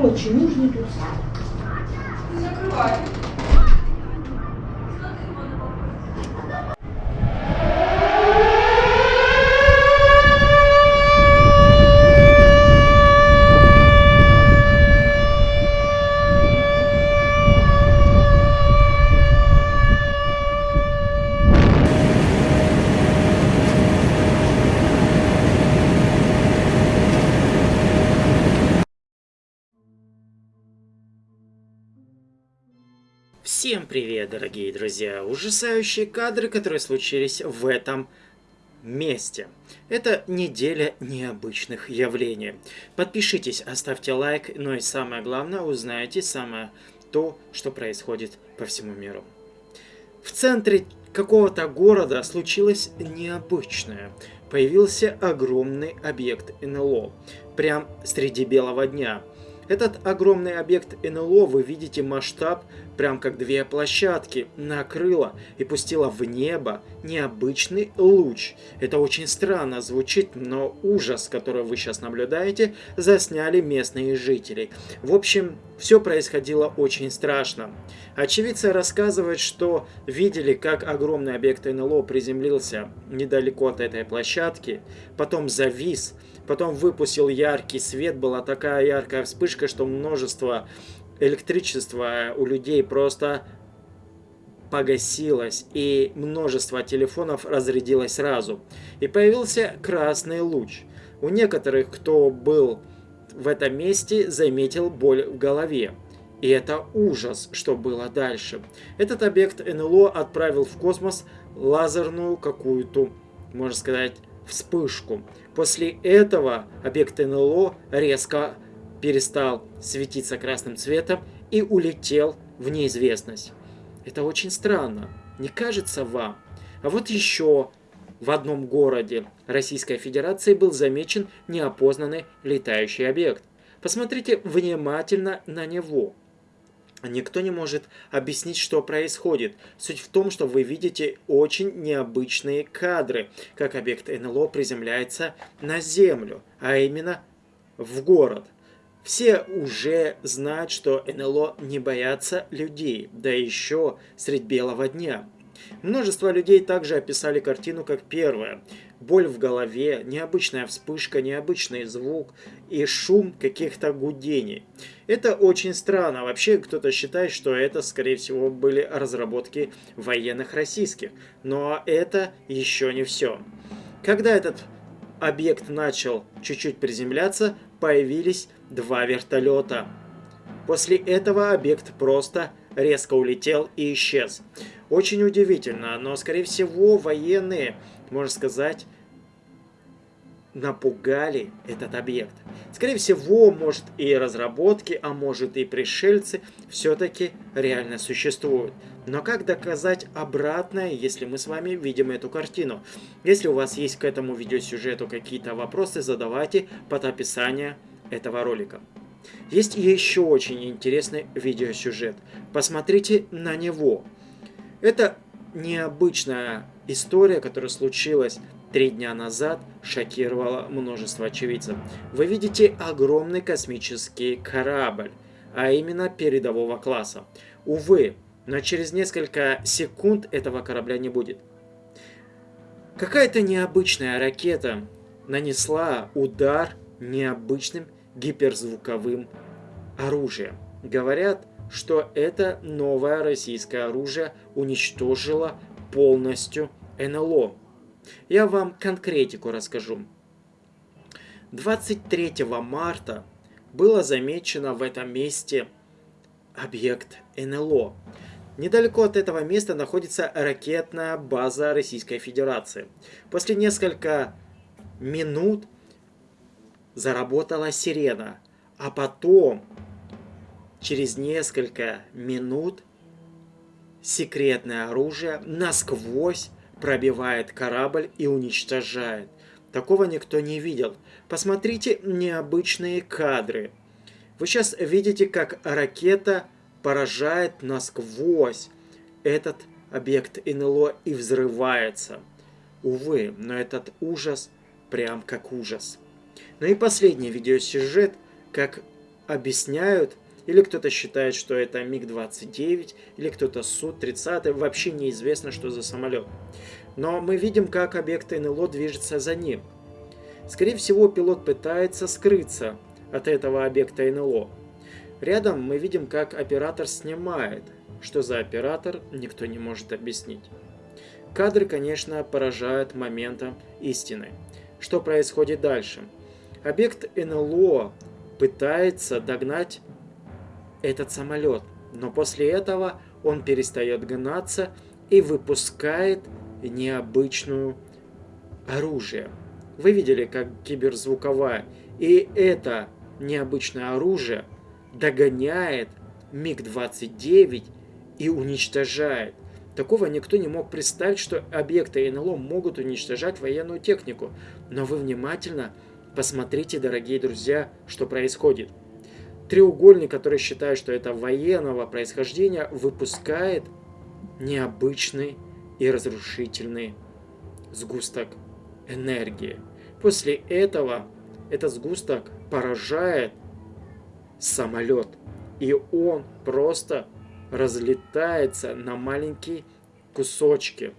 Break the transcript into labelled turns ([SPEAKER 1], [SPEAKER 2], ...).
[SPEAKER 1] Короче, нужный тут.
[SPEAKER 2] Закрывай.
[SPEAKER 3] Всем привет, дорогие друзья! Ужасающие кадры, которые случились в этом месте. Это неделя необычных явлений. Подпишитесь, оставьте лайк, но и самое главное, узнаете самое то, что происходит по всему миру. В центре какого-то города случилось необычное. Появился огромный объект НЛО, прям среди белого дня – этот огромный объект НЛО, вы видите масштаб, прям как две площадки, накрыло и пустило в небо необычный луч. Это очень странно звучит, но ужас, который вы сейчас наблюдаете, засняли местные жители. В общем, все происходило очень страшно. Очевидцы рассказывают, что видели, как огромный объект НЛО приземлился недалеко от этой площадки, потом завис, потом выпустил яркий свет, была такая яркая вспышка, что множество электричества у людей просто погасилось, и множество телефонов разрядилось сразу. И появился красный луч. У некоторых, кто был в этом месте, заметил боль в голове. И это ужас, что было дальше. Этот объект НЛО отправил в космос лазерную какую-то, можно сказать, вспышку. После этого объект НЛО резко перестал светиться красным цветом и улетел в неизвестность. Это очень странно, не кажется вам? А вот еще в одном городе Российской Федерации был замечен неопознанный летающий объект. Посмотрите внимательно на него. Никто не может объяснить, что происходит. Суть в том, что вы видите очень необычные кадры, как объект НЛО приземляется на Землю, а именно в город. Все уже знают, что НЛО не боятся людей, да еще средь белого дня. Множество людей также описали картину как первая. Боль в голове, необычная вспышка, необычный звук и шум каких-то гудений. Это очень странно. Вообще кто-то считает, что это, скорее всего, были разработки военных российских. Но это еще не все. Когда этот объект начал чуть-чуть приземляться, появились два вертолета. После этого объект просто резко улетел и исчез. Очень удивительно, но скорее всего военные, можно сказать, напугали этот объект. Скорее всего, может и разработки, а может и пришельцы все-таки реально существуют. Но как доказать обратное, если мы с вами видим эту картину? Если у вас есть к этому видеосюжету какие-то вопросы, задавайте под описание этого ролика. Есть еще очень интересный видеосюжет. Посмотрите на него. Это необычная история, которая случилась три дня назад, шокировала множество очевидцев. Вы видите огромный космический корабль, а именно передового класса. Увы, но через несколько секунд этого корабля не будет. Какая-то необычная ракета нанесла удар необычным гиперзвуковым оружием. Говорят, что это новое российское оружие уничтожило полностью НЛО. Я вам конкретику расскажу. 23 марта было замечено в этом месте объект НЛО. Недалеко от этого места находится ракетная база Российской Федерации. После нескольких минут заработала сирена, а потом, через несколько минут, секретное оружие насквозь пробивает корабль и уничтожает. Такого никто не видел. Посмотрите необычные кадры. Вы сейчас видите, как ракета поражает насквозь этот объект НЛО и взрывается. Увы, но этот ужас прям как ужас. Ну и последний видеосюжет, как объясняют, или кто-то считает, что это МиГ-29, или кто-то Су-30, вообще неизвестно, что за самолет. Но мы видим, как объект НЛО движется за ним. Скорее всего, пилот пытается скрыться от этого объекта НЛО. Рядом мы видим, как оператор снимает. Что за оператор, никто не может объяснить. Кадры, конечно, поражают моментом истины. Что происходит дальше? Объект НЛО пытается догнать этот самолет, но после этого он перестает гнаться и выпускает необычную оружие. Вы видели, как киберзвуковая. И это необычное оружие догоняет МиГ-29 и уничтожает. Такого никто не мог представить, что объекты НЛО могут уничтожать военную технику. Но вы внимательно посмотрите, дорогие друзья, что происходит. Треугольник, который считает, что это военного происхождения, выпускает необычный и разрушительный сгусток энергии. После этого этот сгусток поражает самолет, и он просто разлетается на маленькие кусочки.